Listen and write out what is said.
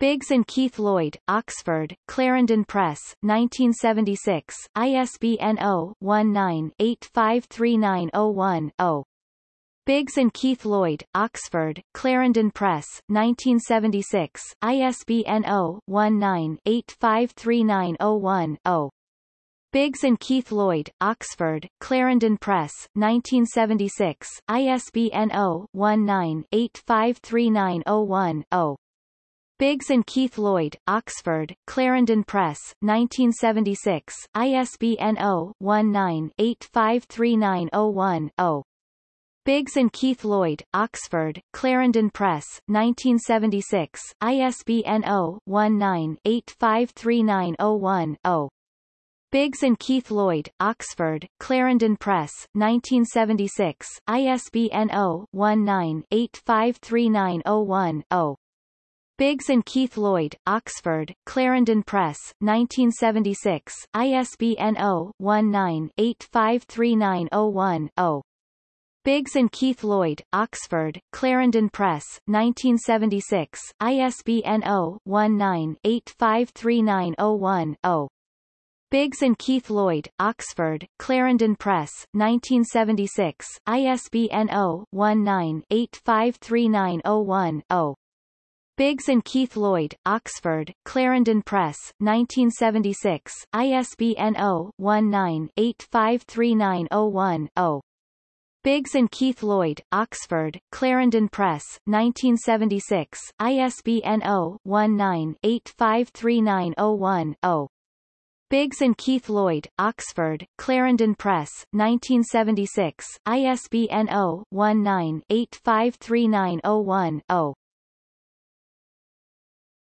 Biggs and Keith Lloyd, Oxford, Clarendon Press, 1976, ISBN 0-19-853901-0. Biggs and Keith Lloyd, Oxford, Clarendon Press, 1976, ISBN 0-19-853901-0. Biggs and Keith Lloyd, Oxford, Clarendon Press, 1976, ISBN 0-19-853901-0. Biggs and Keith Lloyd, Oxford, Clarendon Press, 1976, ISBN 0-19-853901-0. Biggs and Keith Lloyd, Oxford, Clarendon Press, 1976, ISBN 0-19-853901-0. Biggs and Keith Lloyd, Oxford, Clarendon Press, 1976, ISBN 0-19-853901-0. Biggs and Keith Lloyd, Oxford, Clarendon Press, 1976, ISBN 0-19-853901-0. Biggs and Keith Lloyd, Oxford, Clarendon Press, 1976, ISBN 0-19-853901-0. Biggs and Keith Lloyd, Oxford, Clarendon Press, 1976, ISBN 0-19-853901-0. Biggs and Keith Lloyd, Oxford, Clarendon Press, 1976, ISBN 0-19-853901-0. Biggs and Keith Lloyd, Oxford, Clarendon Press, 1976, ISBN 0-19-853901-0. Biggs and Keith Lloyd, Oxford, Clarendon Press, 1976, ISBN 0-19-853901-0.